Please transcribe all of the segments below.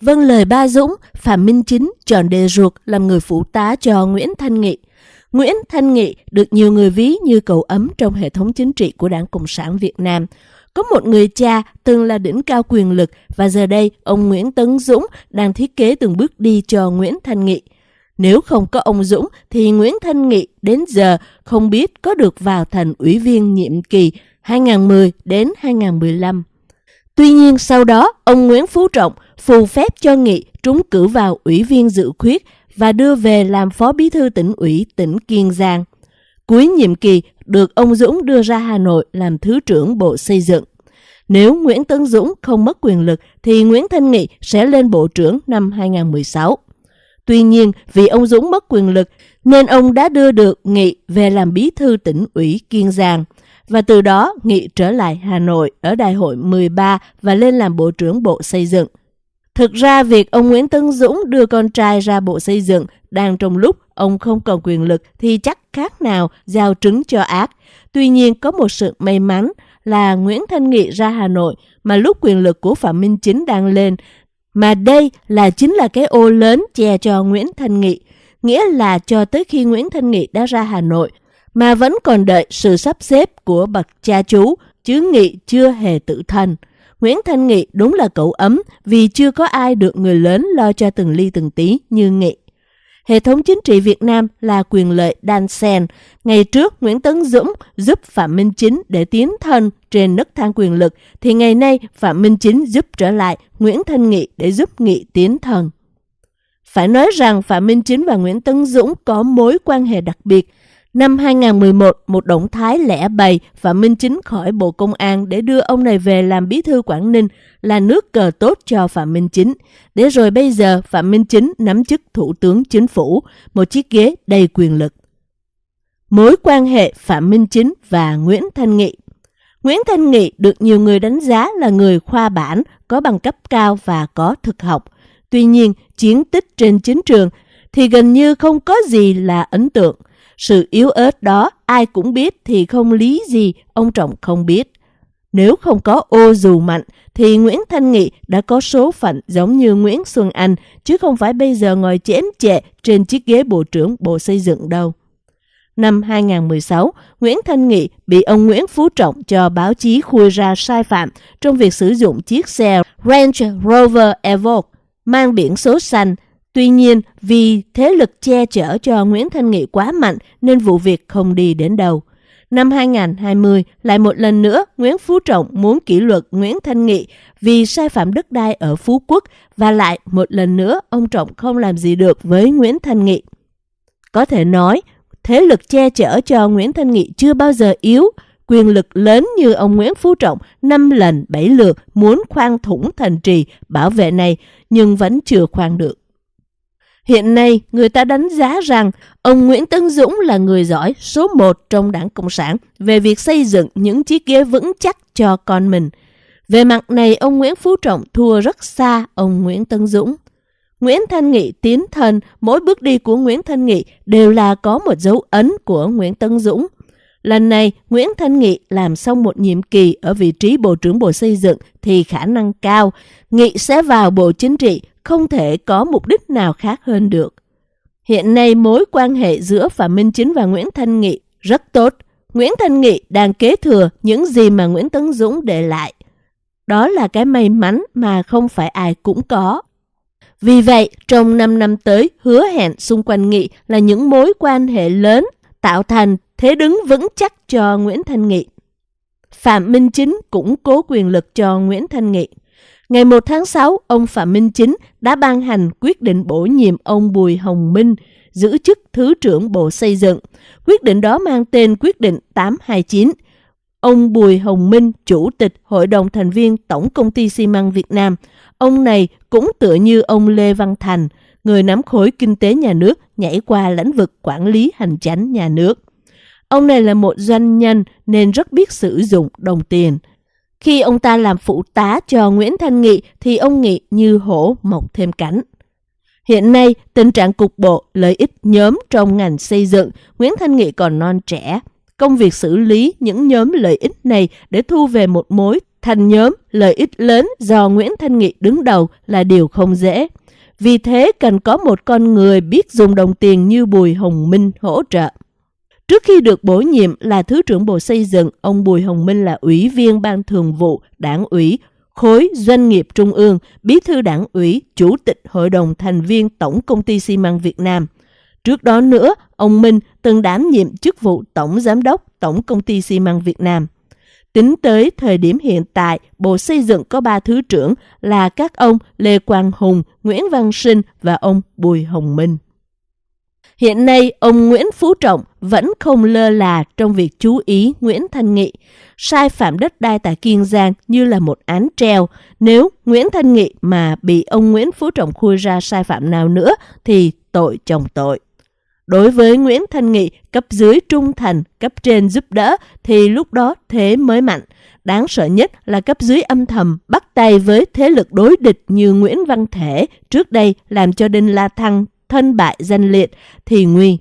Vâng lời ba Dũng, Phạm Minh Chính chọn đề ruột làm người phụ tá cho Nguyễn Thanh Nghị. Nguyễn Thanh Nghị được nhiều người ví như cậu ấm trong hệ thống chính trị của Đảng Cộng sản Việt Nam. Có một người cha từng là đỉnh cao quyền lực và giờ đây ông Nguyễn Tấn Dũng đang thiết kế từng bước đi cho Nguyễn Thanh Nghị. Nếu không có ông Dũng thì Nguyễn Thanh Nghị đến giờ không biết có được vào thành ủy viên nhiệm kỳ 2010 đến 2015. Tuy nhiên sau đó, ông Nguyễn Phú Trọng phù phép cho Nghị trúng cử vào ủy viên dự khuyết và đưa về làm phó bí thư tỉnh ủy tỉnh Kiên Giang. Cuối nhiệm kỳ được ông Dũng đưa ra Hà Nội làm Thứ trưởng Bộ Xây dựng. Nếu Nguyễn Tấn Dũng không mất quyền lực thì Nguyễn Thanh Nghị sẽ lên Bộ trưởng năm 2016. Tuy nhiên, vì ông Dũng mất quyền lực nên ông đã đưa được Nghị về làm bí thư tỉnh ủy Kiên Giang – và từ đó Nghị trở lại Hà Nội ở đại hội 13 và lên làm Bộ trưởng Bộ Xây dựng. Thực ra việc ông Nguyễn Tấn Dũng đưa con trai ra Bộ Xây dựng đang trong lúc ông không còn quyền lực thì chắc khác nào giao trứng cho ác. Tuy nhiên có một sự may mắn là Nguyễn Thanh Nghị ra Hà Nội mà lúc quyền lực của Phạm Minh Chính đang lên mà đây là chính là cái ô lớn che cho Nguyễn Thanh Nghị. Nghĩa là cho tới khi Nguyễn Thanh Nghị đã ra Hà Nội, mà vẫn còn đợi sự sắp xếp của bậc cha chú, chứ Nghị chưa hề tự thân. Nguyễn Thanh Nghị đúng là cậu ấm vì chưa có ai được người lớn lo cho từng ly từng tí như Nghị. Hệ thống chính trị Việt Nam là quyền lợi đan sen. Ngày trước, Nguyễn Tấn Dũng giúp Phạm Minh Chính để tiến thân trên nấc thang quyền lực, thì ngày nay Phạm Minh Chính giúp trở lại Nguyễn Thanh Nghị để giúp Nghị tiến thân. Phải nói rằng Phạm Minh Chính và Nguyễn Tấn Dũng có mối quan hệ đặc biệt Năm 2011, một động thái lẻ bày Phạm Minh Chính khỏi Bộ Công an để đưa ông này về làm bí thư Quảng Ninh là nước cờ tốt cho Phạm Minh Chính. Để rồi bây giờ Phạm Minh Chính nắm chức Thủ tướng Chính phủ, một chiếc ghế đầy quyền lực. Mối quan hệ Phạm Minh Chính và Nguyễn Thanh Nghị Nguyễn Thanh Nghị được nhiều người đánh giá là người khoa bản, có bằng cấp cao và có thực học. Tuy nhiên, chiến tích trên chính trường thì gần như không có gì là ấn tượng. Sự yếu ớt đó ai cũng biết thì không lý gì ông Trọng không biết. Nếu không có ô dù mạnh thì Nguyễn Thanh Nghị đã có số phận giống như Nguyễn Xuân Anh chứ không phải bây giờ ngồi chém chệ trên chiếc ghế Bộ trưởng Bộ Xây dựng đâu. Năm 2016, Nguyễn Thanh Nghị bị ông Nguyễn Phú Trọng cho báo chí khui ra sai phạm trong việc sử dụng chiếc xe Range Rover Evoque mang biển số xanh Tuy nhiên, vì thế lực che chở cho Nguyễn Thanh Nghị quá mạnh nên vụ việc không đi đến đâu. Năm 2020, lại một lần nữa, Nguyễn Phú Trọng muốn kỷ luật Nguyễn Thanh Nghị vì sai phạm đất đai ở Phú Quốc và lại một lần nữa ông Trọng không làm gì được với Nguyễn Thanh Nghị. Có thể nói, thế lực che chở cho Nguyễn Thanh Nghị chưa bao giờ yếu, quyền lực lớn như ông Nguyễn Phú Trọng năm lần bảy lượt muốn khoan thủng thành trì bảo vệ này nhưng vẫn chưa khoan được. Hiện nay, người ta đánh giá rằng ông Nguyễn Tấn Dũng là người giỏi số một trong đảng Cộng sản về việc xây dựng những chiếc ghế vững chắc cho con mình. Về mặt này, ông Nguyễn Phú Trọng thua rất xa ông Nguyễn Tấn Dũng. Nguyễn Thanh Nghị tiến thân, mỗi bước đi của Nguyễn Thanh Nghị đều là có một dấu ấn của Nguyễn Tấn Dũng. Lần này, Nguyễn Thanh Nghị làm xong một nhiệm kỳ ở vị trí Bộ trưởng Bộ Xây dựng thì khả năng cao, Nghị sẽ vào Bộ Chính trị không thể có mục đích nào khác hơn được. Hiện nay mối quan hệ giữa Phạm Minh Chính và Nguyễn Thanh Nghị rất tốt. Nguyễn Thanh Nghị đang kế thừa những gì mà Nguyễn Tấn Dũng để lại. Đó là cái may mắn mà không phải ai cũng có. Vì vậy, trong 5 năm tới, hứa hẹn xung quanh Nghị là những mối quan hệ lớn tạo thành thế đứng vững chắc cho Nguyễn Thanh Nghị. Phạm Minh Chính củng cố quyền lực cho Nguyễn Thanh Nghị. Ngày 1 tháng 6, ông Phạm Minh Chính đã ban hành quyết định bổ nhiệm ông Bùi Hồng Minh giữ chức Thứ trưởng Bộ Xây dựng. Quyết định đó mang tên Quyết định 829. Ông Bùi Hồng Minh, Chủ tịch Hội đồng thành viên Tổng Công ty xi măng Việt Nam. Ông này cũng tựa như ông Lê Văn Thành, người nắm khối kinh tế nhà nước nhảy qua lĩnh vực quản lý hành chánh nhà nước. Ông này là một doanh nhân nên rất biết sử dụng đồng tiền. Khi ông ta làm phụ tá cho Nguyễn Thanh Nghị thì ông Nghị như hổ mọc thêm cánh. Hiện nay, tình trạng cục bộ, lợi ích nhóm trong ngành xây dựng, Nguyễn Thanh Nghị còn non trẻ. Công việc xử lý những nhóm lợi ích này để thu về một mối thành nhóm lợi ích lớn do Nguyễn Thanh Nghị đứng đầu là điều không dễ. Vì thế cần có một con người biết dùng đồng tiền như Bùi Hồng Minh hỗ trợ. Trước khi được bổ nhiệm là Thứ trưởng Bộ Xây dựng, ông Bùi Hồng Minh là Ủy viên Ban Thường vụ Đảng ủy khối doanh nghiệp trung ương, bí thư đảng ủy, chủ tịch hội đồng thành viên Tổng công ty xi măng Việt Nam. Trước đó nữa, ông Minh từng đảm nhiệm chức vụ Tổng Giám đốc Tổng công ty xi măng Việt Nam. Tính tới thời điểm hiện tại, Bộ Xây dựng có ba thứ trưởng là các ông Lê Quang Hùng, Nguyễn Văn Sinh và ông Bùi Hồng Minh. Hiện nay, ông Nguyễn Phú Trọng vẫn không lơ là trong việc chú ý Nguyễn Thanh Nghị. Sai phạm đất đai tại Kiên Giang như là một án treo. Nếu Nguyễn Thanh Nghị mà bị ông Nguyễn Phú Trọng khui ra sai phạm nào nữa thì tội chồng tội. Đối với Nguyễn Thanh Nghị, cấp dưới trung thành, cấp trên giúp đỡ thì lúc đó thế mới mạnh. Đáng sợ nhất là cấp dưới âm thầm bắt tay với thế lực đối địch như Nguyễn Văn Thể trước đây làm cho Đinh La Thăng thân bại danh liệt thì nguy.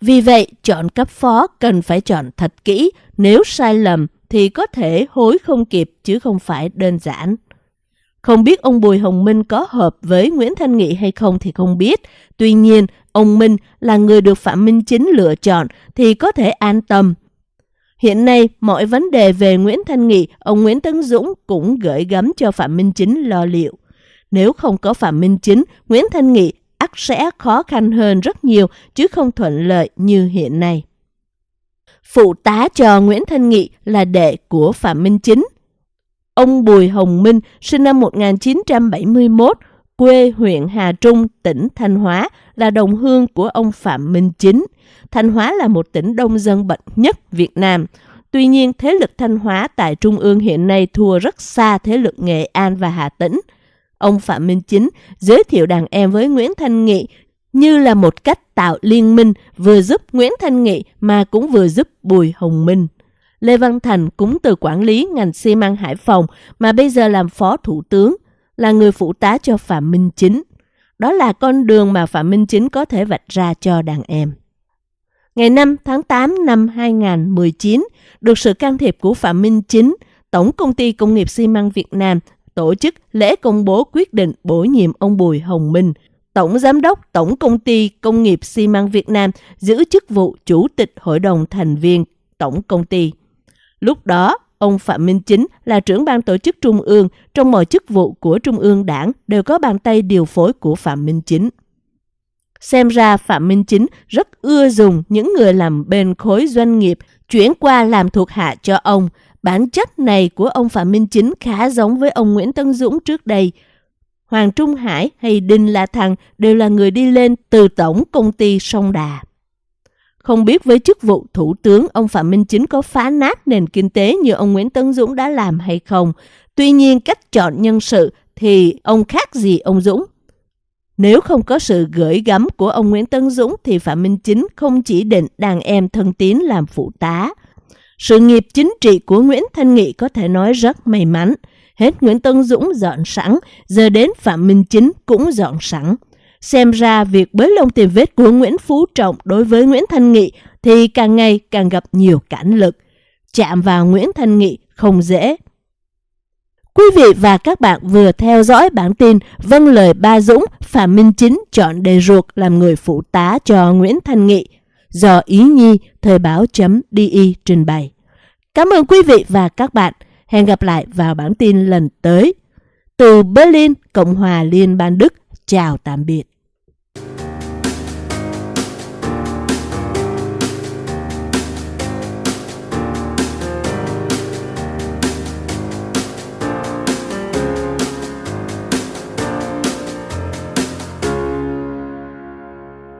Vì vậy, chọn cấp phó cần phải chọn thật kỹ, nếu sai lầm thì có thể hối không kịp chứ không phải đơn giản. Không biết ông Bùi Hồng Minh có hợp với Nguyễn Thanh Nghị hay không thì không biết. Tuy nhiên, ông Minh là người được Phạm Minh Chính lựa chọn thì có thể an tâm. Hiện nay, mọi vấn đề về Nguyễn Thanh Nghị, ông Nguyễn Tấn Dũng cũng gửi gắm cho Phạm Minh Chính lo liệu. Nếu không có Phạm Minh Chính, Nguyễn Thanh Nghị ắt sẽ khó khăn hơn rất nhiều chứ không thuận lợi như hiện nay. Phụ tá cho Nguyễn Thanh Nghị là đệ của Phạm Minh Chính. Ông Bùi Hồng Minh sinh năm 1971, quê huyện Hà Trung, tỉnh Thanh Hóa, là đồng hương của ông Phạm Minh Chính. Thanh Hóa là một tỉnh đông dân bậc nhất Việt Nam. Tuy nhiên, thế lực Thanh Hóa tại Trung ương hiện nay thua rất xa thế lực Nghệ An và Hà Tĩnh – Ông Phạm Minh Chính giới thiệu đàn em với Nguyễn Thanh Nghị như là một cách tạo liên minh vừa giúp Nguyễn Thanh Nghị mà cũng vừa giúp Bùi Hồng Minh. Lê Văn Thành cũng từ quản lý ngành xi măng Hải Phòng mà bây giờ làm phó thủ tướng, là người phụ tá cho Phạm Minh Chính. Đó là con đường mà Phạm Minh Chính có thể vạch ra cho đàn em. Ngày 5 tháng 8 năm 2019, được sự can thiệp của Phạm Minh Chính, Tổng Công ty Công nghiệp xi măng Việt Nam tổ chức lễ công bố quyết định bổ nhiệm ông Bùi Hồng Minh, Tổng Giám đốc Tổng Công ty Công nghiệp xi măng Việt Nam giữ chức vụ Chủ tịch Hội đồng thành viên Tổng Công ty. Lúc đó, ông Phạm Minh Chính là trưởng ban tổ chức Trung ương, trong mọi chức vụ của Trung ương đảng đều có bàn tay điều phối của Phạm Minh Chính. Xem ra Phạm Minh Chính rất ưa dùng những người làm bên khối doanh nghiệp chuyển qua làm thuộc hạ cho ông, Bản chất này của ông Phạm Minh Chính khá giống với ông Nguyễn Tân Dũng trước đây. Hoàng Trung Hải hay Đinh La Thăng đều là người đi lên từ tổng công ty Sông Đà. Không biết với chức vụ thủ tướng, ông Phạm Minh Chính có phá nát nền kinh tế như ông Nguyễn tấn Dũng đã làm hay không. Tuy nhiên cách chọn nhân sự thì ông khác gì ông Dũng. Nếu không có sự gửi gắm của ông Nguyễn tấn Dũng thì Phạm Minh Chính không chỉ định đàn em thân tín làm phụ tá, sự nghiệp chính trị của Nguyễn Thanh Nghị có thể nói rất may mắn. Hết Nguyễn Tân Dũng dọn sẵn, giờ đến Phạm Minh Chính cũng dọn sẵn. Xem ra việc bới lông tìm vết của Nguyễn Phú Trọng đối với Nguyễn Thanh Nghị thì càng ngày càng gặp nhiều cản lực. Chạm vào Nguyễn Thanh Nghị không dễ. Quý vị và các bạn vừa theo dõi bản tin Vâng lời ba Dũng, Phạm Minh Chính chọn đề ruột làm người phụ tá cho Nguyễn Thanh Nghị do Ý Nhi Thời báo.di trình bày. Cảm ơn quý vị và các bạn. Hẹn gặp lại vào bản tin lần tới. Từ Berlin, Cộng hòa Liên bang Đức, chào tạm biệt.